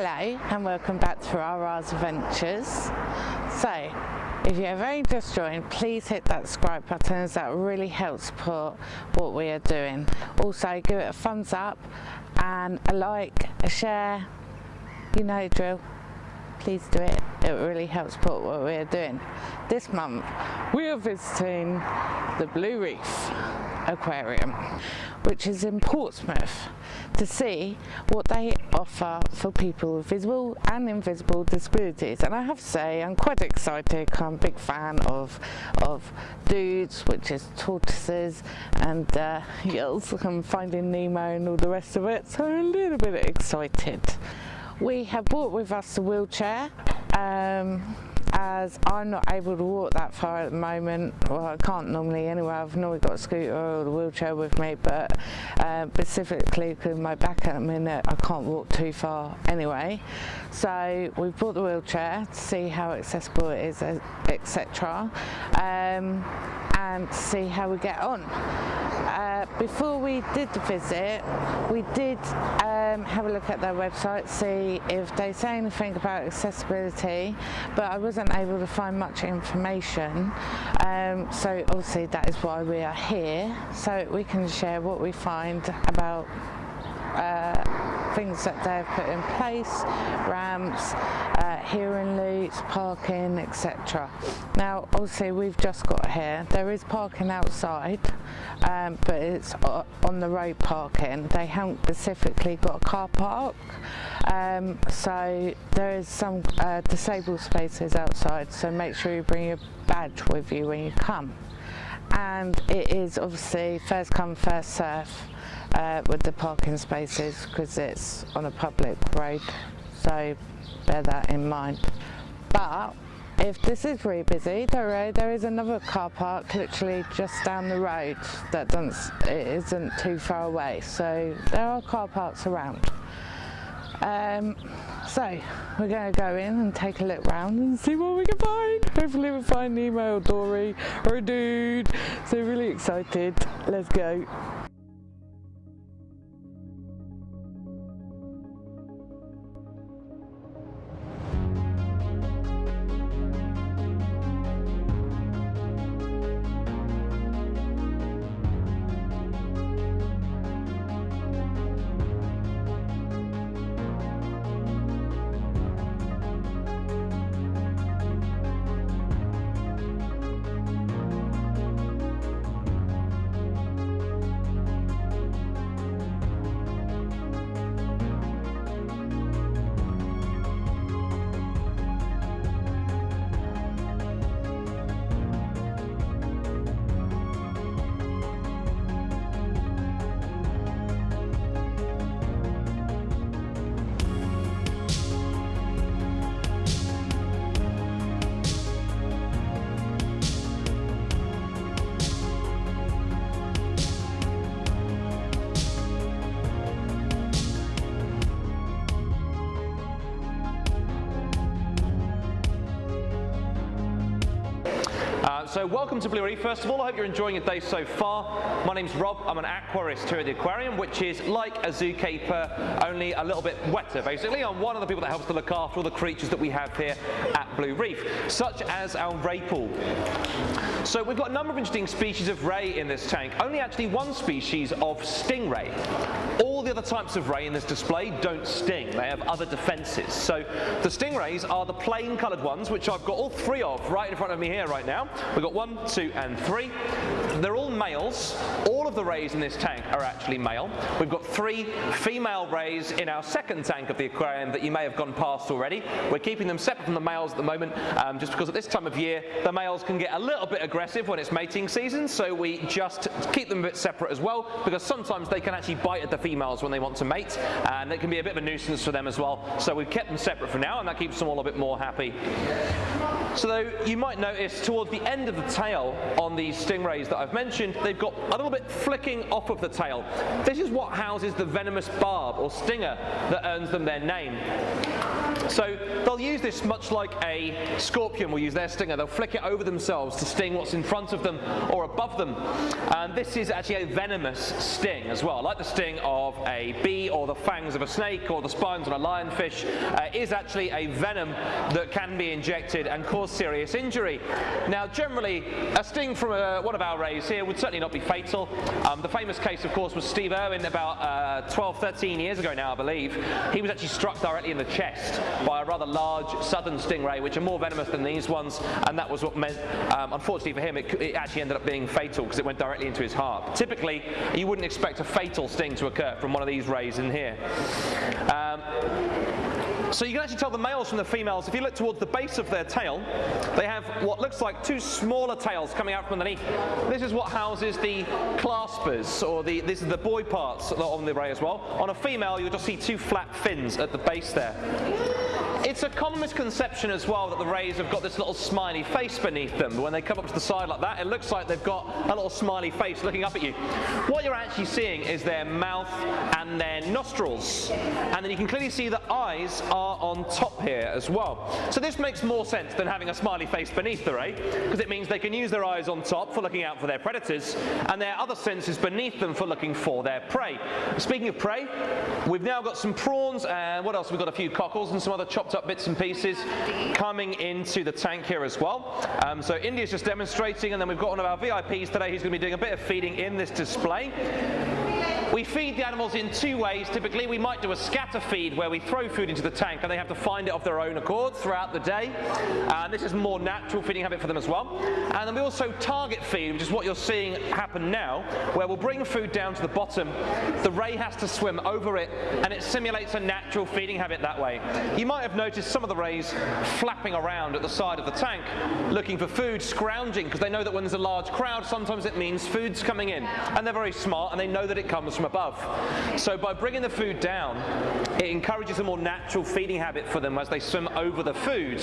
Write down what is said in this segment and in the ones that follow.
Hello and welcome back to RR's Adventures. So, if you have only just joined, please hit that subscribe button as that really helps support what we are doing. Also, give it a thumbs up and a like, a share, you know drill. Please do it, it really helps support what we are doing. This month, we are visiting the Blue Reef Aquarium, which is in Portsmouth to see what they offer for people with visible and invisible disabilities. And I have to say I'm quite excited. I'm a big fan of of dudes which is tortoises and uh, and finding Nemo and all the rest of it. So I'm a little bit excited. We have brought with us a wheelchair um, as I'm not able to walk that far at the moment well I can't normally anyway I've normally got a scooter or a wheelchair with me but uh, specifically because my back at the minute I can't walk too far anyway. So we bought the wheelchair to see how accessible it is etc um, and see how we get on. Uh, before we did the visit we did um, have a look at their website see if they say anything about accessibility but I was wasn't able to find much information. Um, so obviously that is why we are here so we can share what we find about uh, things that they've put in place, ramps, uh, hearing loops, parking, etc. Now, obviously, we've just got here. There is parking outside, um, but it's on the road parking. They haven't specifically got a car park, um, so there is some uh, disabled spaces outside. So make sure you bring your badge with you when you come. And it is obviously first come, first serve uh, with the parking spaces because it's on a public road so bear that in mind. But if this is really busy there, there is another car park literally just down the road that doesn't it isn't too far away so there are car parks around. Um, so we're going to go in and take a look round and see what we can find. Hopefully we'll find Nemo or Dory or a dude. So really excited. Let's go so welcome to Blue Reef. First of all, I hope you're enjoying your day so far. My name's Rob. I'm an aquarist here at the aquarium, which is like a zookeeper, only a little bit wetter, basically. I'm one of the people that helps to look after all the creatures that we have here at Blue Reef, such as our ray pool. So we've got a number of interesting species of ray in this tank, only actually one species of stingray. All the other types of ray in this display don't sting, they have other defences. So the stingrays are the plain coloured ones, which I've got all three of right in front of me here right now. We've got one, two and three. They're all males. All of the rays in this tank are actually male. We've got three female rays in our second tank of the aquarium that you may have gone past already. We're keeping them separate from the males at the moment um, just because at this time of year the males can get a little bit aggressive when it's mating season so we just keep them a bit separate as well because sometimes they can actually bite at the females when they want to mate and it can be a bit of a nuisance for them as well so we've kept them separate for now and that keeps them all a bit more happy. So though you might notice towards the end of the tail on these stingrays that I've mentioned, they've got a little bit flicking off of the tail. This is what houses the venomous barb or stinger that earns them their name. So they'll use this much like a scorpion will use their stinger. They'll flick it over themselves to sting what's in front of them or above them. And this is actually a venomous sting as well. Like the sting of a bee or the fangs of a snake or the spines on a lionfish uh, is actually a venom that can be injected and cause serious injury. Now generally a sting from a, uh, one of our rays here would certainly not be fatal. Um, the famous case of course was Steve Irwin about uh, 12, 13 years ago now I believe. He was actually struck directly in the chest by a rather large southern stingray, which are more venomous than these ones, and that was what meant, um, unfortunately for him, it, it, actually ended up being fatal because it went directly into his heart. Typically, you wouldn't expect a fatal sting to occur from one of these rays in here. Um, so you can actually tell the males from the females, if you look towards the base of their tail, they have what looks like two smaller tails coming out from underneath. This is what houses the claspers, or the, this is the boy parts on the ray as well. On a female, you'll just see two flat fins at the base there. It's a common misconception as well that the rays have got this little smiley face beneath them. But When they come up to the side like that, it looks like they've got a little smiley face looking up at you. What you're actually seeing is their mouth and their nostrils. And then you can clearly see the eyes are on top here as well. So this makes more sense than having a smiley face beneath the ray, because it means they can use their eyes on top for looking out for their predators, and their other senses beneath them for looking for their prey. Speaking of prey, we've now got some prawns, and what else? We've got a few cockles and some other chopped up bits and pieces coming into the tank here as well. Um, so India's just demonstrating, and then we've got one of our VIPs today who's going to be doing a bit of feeding in this display. We feed the animals in two ways. Typically, we might do a scatter feed where we throw food into the tank and they have to find it of their own accord throughout the day. And this is more natural feeding habit for them as well. And then we also target feed, which is what you're seeing happen now, where we'll bring food down to the bottom. The ray has to swim over it, and it simulates a natural feeding habit that way. You might have noticed some of the rays flapping around at the side of the tank, looking for food, scrounging, because they know that when there's a large crowd, sometimes it means food's coming in. And they're very smart, and they know that it comes from above. So by bringing the food down, it encourages a more natural feeding habit for them as they swim over the food,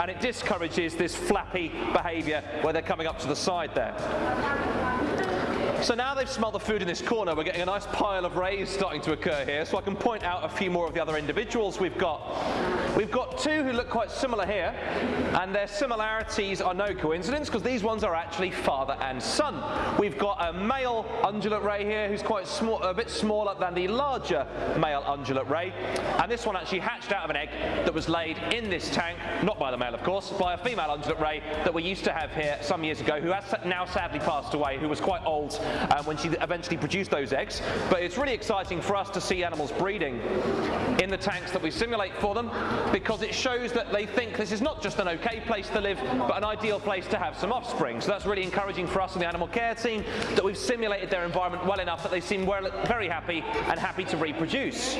and it discourages this flappy behavior where they're coming up to the side there. So now they've smelt the food in this corner, we're getting a nice pile of rays starting to occur here, so I can point out a few more of the other individuals we've got. We've got two who look quite similar here, and their similarities are no coincidence, because these ones are actually father and son. We've got a male undulate ray here who's quite small, a bit smaller than the larger male undulate ray, and this one actually hatched out of an egg that was laid in this tank, not by the male of course, by a female undulate ray that we used to have here some years ago, who has now sadly passed away, who was quite old um, when she eventually produced those eggs. But it's really exciting for us to see animals breeding in the tanks that we simulate for them because it shows that they think this is not just an okay place to live, but an ideal place to have some offspring. So that's really encouraging for us in the animal care team that we've simulated their environment well enough that they seem well, very happy and happy to reproduce.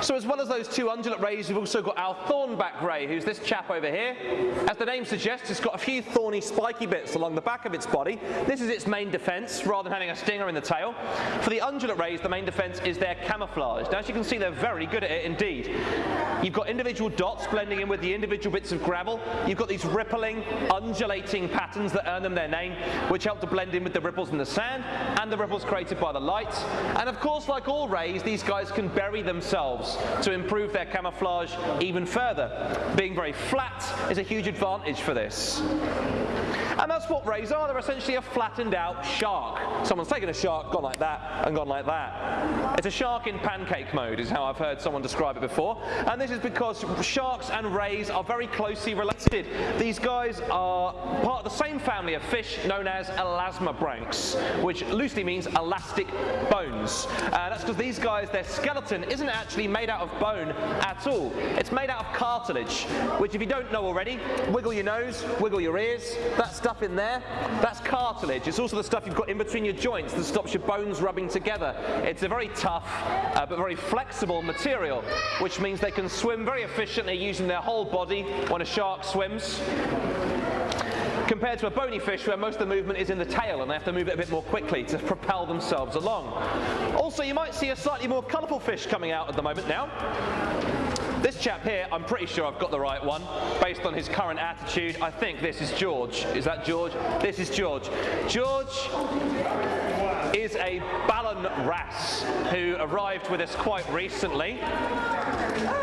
So as well as those two undulate rays, we've also got our thornback ray, who's this chap over here. As the name suggests, it's got a few thorny, spiky bits along the back of its body. This is its main defense, rather than having a stinger in the tail. For the undulate rays, the main defense is their camouflage. Now, as you can see, they're very good at it indeed. You've got individual dots blending in with the individual bits of gravel. You've got these rippling, undulating patterns that earn them their name, which help to blend in with the ripples in the sand and the ripples created by the light. And of course, like all rays, these guys can bury themselves to improve their camouflage even further. Being very flat is a huge advantage for this. And that's what rays are. They're essentially a flattened out shark. Someone's taken a shark, gone like that, and gone like that. It's a shark in pancake mode, is how I've heard someone describe it before. And this is because sharks and rays are very closely related. These guys are part of the same family of fish known as elasmobranchs, which loosely means elastic bones. Uh, that's because these guys, their skeleton isn't actually made out of bone at all. It's made out of cartilage, which if you don't know already, wiggle your nose, wiggle your ears. that stuff in there, that's cartilage. It's also the stuff you've got in between your joints that stops your bones rubbing together. It's a very tough uh, but very flexible material, which means they can swim very efficiently using their whole body when a shark swims compared to a bony fish where most of the movement is in the tail and they have to move it a bit more quickly to propel themselves along. Also, you might see a slightly more colourful fish coming out at the moment now. This chap here, I'm pretty sure I've got the right one, based on his current attitude. I think this is George. Is that George? This is George. George is a Ballan Wrasse who arrived with us quite recently.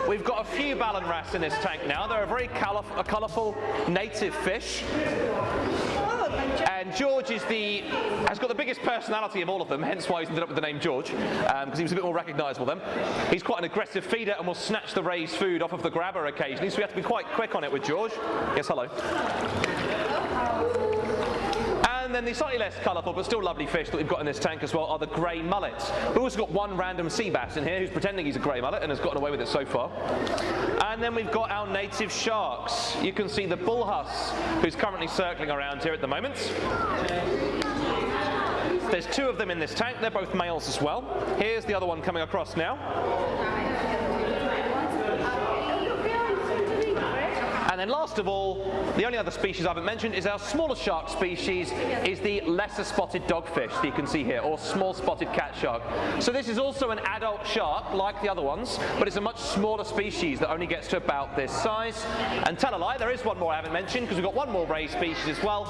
We've got a few Ballan Wrasse in this tank now. They're a very colourful native fish. And George is the has got the biggest personality of all of them, hence why he's ended up with the name George, because um, he was a bit more recognisable then. He's quite an aggressive feeder and will snatch the raised food off of the grabber occasionally, so we have to be quite quick on it with George. Yes, hello. Then the slightly less colourful but still lovely fish that we've got in this tank as well are the grey mullets. We've also got one random sea bass in here who's pretending he's a grey mullet and has gotten away with it so far. And then we've got our native sharks. You can see the bullhuss who's currently circling around here at the moment. There's two of them in this tank, they're both males as well. Here's the other one coming across now. Then last of all, the only other species I haven't mentioned is our smaller shark species is the lesser spotted dogfish that you can see here, or small spotted cat shark. So this is also an adult shark, like the other ones, but it's a much smaller species that only gets to about this size. And tell a lie, there is one more I haven't mentioned, because we've got one more ray species as well,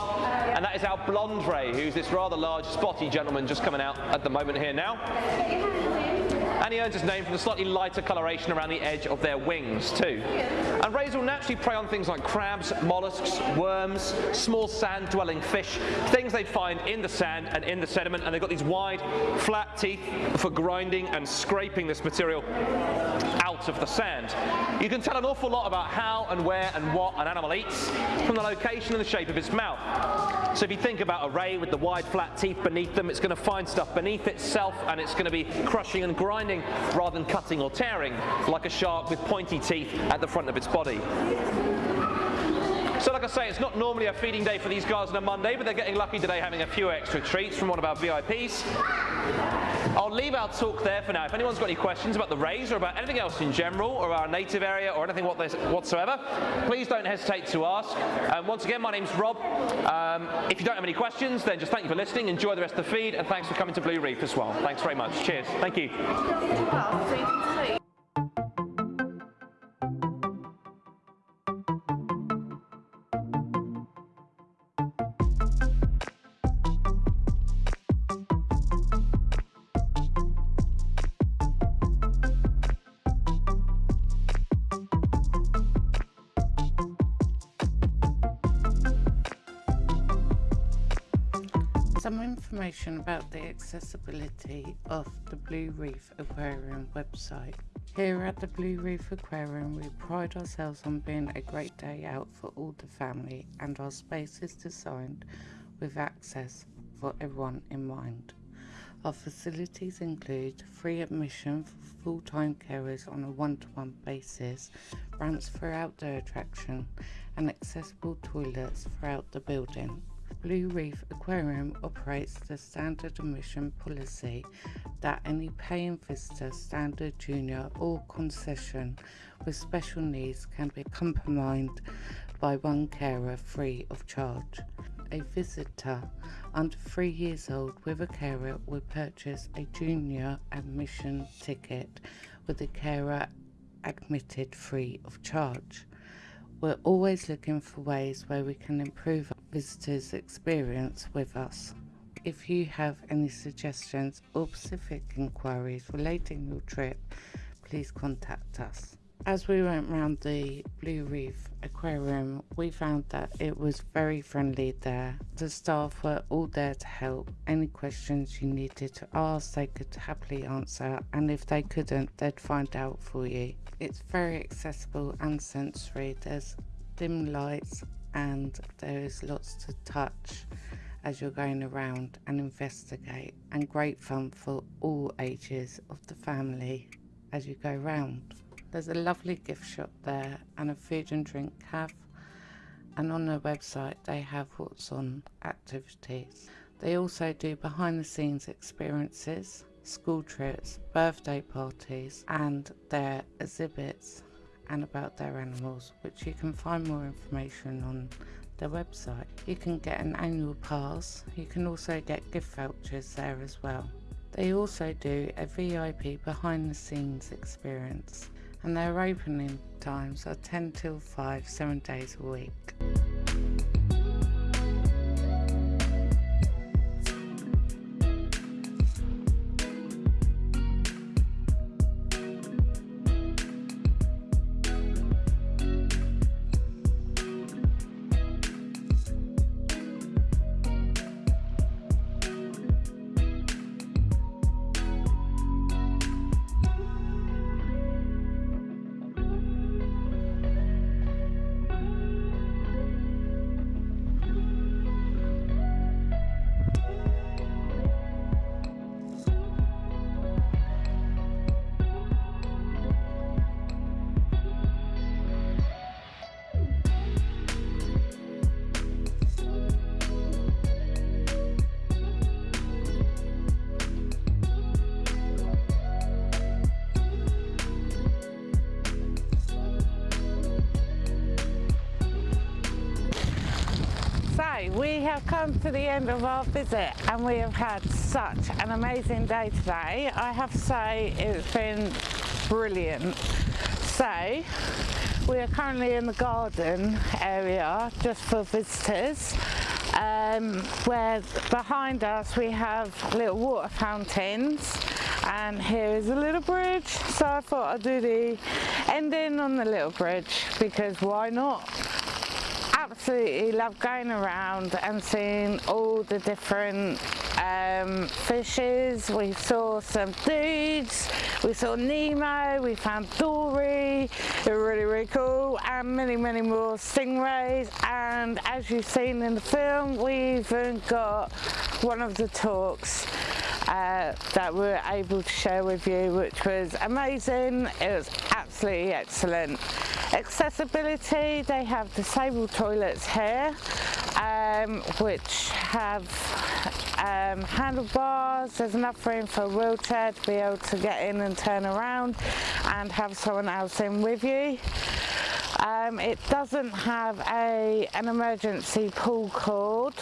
and that is our blonde ray, who's this rather large spotty gentleman just coming out at the moment here now and he earns his name from the slightly lighter coloration around the edge of their wings too. And rays will naturally prey on things like crabs, mollusks, worms, small sand-dwelling fish, things they'd find in the sand and in the sediment, and they've got these wide, flat teeth for grinding and scraping this material out of the sand. You can tell an awful lot about how and where and what an animal eats from the location and the shape of its mouth. So if you think about a ray with the wide flat teeth beneath them, it's going to find stuff beneath itself and it's going to be crushing and grinding rather than cutting or tearing, like a shark with pointy teeth at the front of its body. So like I say, it's not normally a feeding day for these guys on a Monday, but they're getting lucky today having a few extra treats from one of our VIPs. I'll leave our talk there for now. If anyone's got any questions about the rays or about anything else in general, or our native area, or anything whatsoever, please don't hesitate to ask. Um, once again, my name's Rob. Um, if you don't have any questions, then just thank you for listening, enjoy the rest of the feed, and thanks for coming to Blue Reef as well. Thanks very much. Cheers. Thank you. Information about the accessibility of the Blue Reef Aquarium website. Here at the Blue Reef Aquarium we pride ourselves on being a great day out for all the family and our space is designed with access for everyone in mind. Our facilities include free admission for full-time carers on a one-to-one -one basis, ramps for outdoor attraction and accessible toilets throughout the building. Blue Reef Aquarium operates the standard admission policy that any paying visitor, standard, junior or concession with special needs can be accompanied by one carer free of charge. A visitor under three years old with a carer will purchase a junior admission ticket with the carer admitted free of charge. We're always looking for ways where we can improve visitors' experience with us. If you have any suggestions or specific inquiries relating your trip, please contact us. As we went round the Blue Reef Aquarium, we found that it was very friendly there. The staff were all there to help. Any questions you needed to ask, they could happily answer, and if they couldn't, they'd find out for you. It's very accessible and sensory. There's dim lights and there is lots to touch as you're going around and investigate and great fun for all ages of the family as you go round. There's a lovely gift shop there and a food and drink cafe and on their website they have what's on activities. They also do behind the scenes experiences school trips, birthday parties, and their exhibits and about their animals, which you can find more information on their website. You can get an annual pass, you can also get gift vouchers there as well. They also do a VIP behind the scenes experience and their opening times are 10 till 5, seven days a week. We have come to the end of our visit and we have had such an amazing day today. I have to say it's been brilliant. So we are currently in the garden area just for visitors um, where behind us we have little water fountains and here is a little bridge so I thought I'd do the ending on the little bridge because why not absolutely love going around and seeing all the different um, fishes. We saw some dudes, we saw Nemo, we found Dory, they were really, really cool, and many, many more stingrays. And as you've seen in the film, we even got one of the talks uh, that we were able to share with you, which was amazing. It was absolutely excellent. Accessibility, they have disabled toilets here, um, which have um, handlebars, there's enough room for a wheelchair to be able to get in and turn around and have someone else in with you. Um, it doesn't have a an emergency pull cord,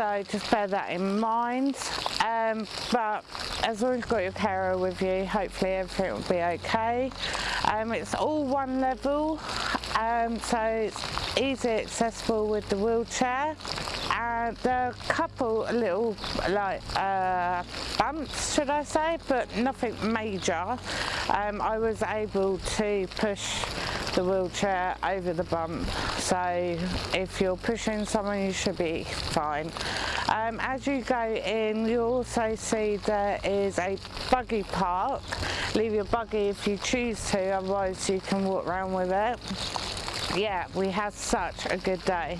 so just bear that in mind. Um, but as long as you've got your carer with you, hopefully everything will be okay. Um, it's all one level, um, so it's easy accessible with the wheelchair. And there are a couple little like uh, bumps, should I say, but nothing major. Um, I was able to push the wheelchair over the bump. So if you're pushing someone you should be fine. Um, as you go in you also see there is a buggy park. Leave your buggy if you choose to otherwise you can walk around with it. Yeah we had such a good day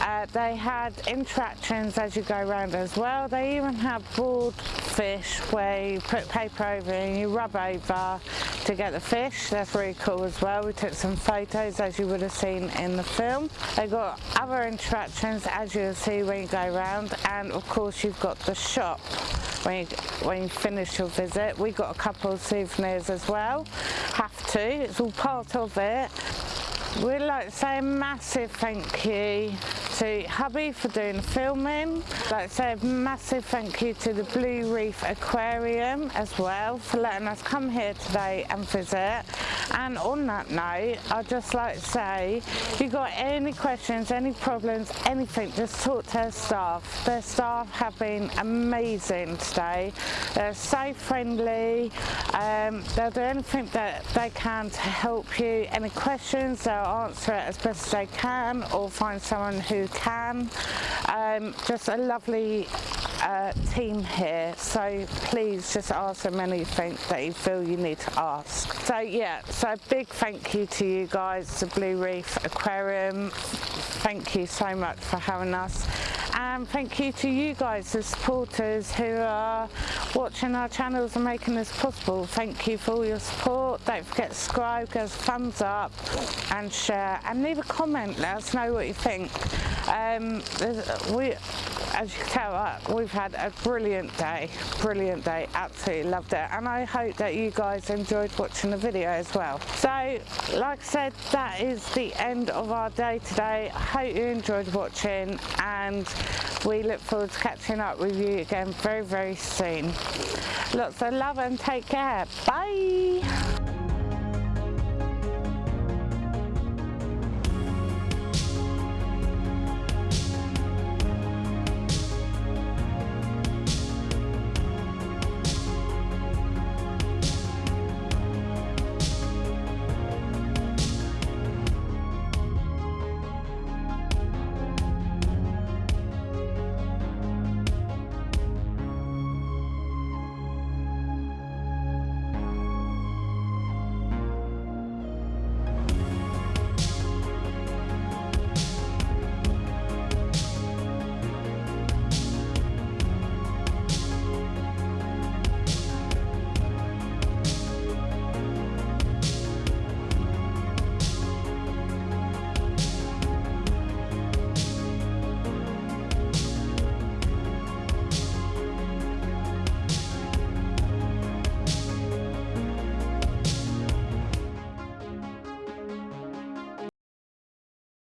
uh, they had interactions as you go around as well. They even have board fish where you put paper over and you rub over to get the fish. That's really cool as well. We took some photos as you would have seen in the film. They got other interactions as you'll see when you go around and of course you've got the shop when you, when you finish your visit. We got a couple of souvenirs as well. Have to, it's all part of it. We'd like to say a massive thank you to hubby for doing the filming. I'd like to say a massive thank you to the Blue Reef Aquarium as well for letting us come here today and visit. And on that note, I'd just like to say, if you've got any questions, any problems, anything, just talk to their staff. Their staff have been amazing today. They're so friendly. Um, they'll do anything that they can to help you. Any questions, they'll answer it as best as they can or find someone who can. Um, just a lovely uh, team here so please just ask them anything that you feel you need to ask. So yeah, so big thank you to you guys, the Blue Reef Aquarium. Thank you so much for having us and thank you to you guys the supporters who are watching our channels and making this possible thank you for all your support don't forget to subscribe give us a thumbs up and share and leave a comment let us know what you think um, we as you can tell uh, we've had a brilliant day brilliant day absolutely loved it. And I hope that you guys enjoyed watching the video as well. So like I said that is the end of our day today. I hope you enjoyed watching and we look forward to catching up with you again very very soon. Lots of love and take care. Bye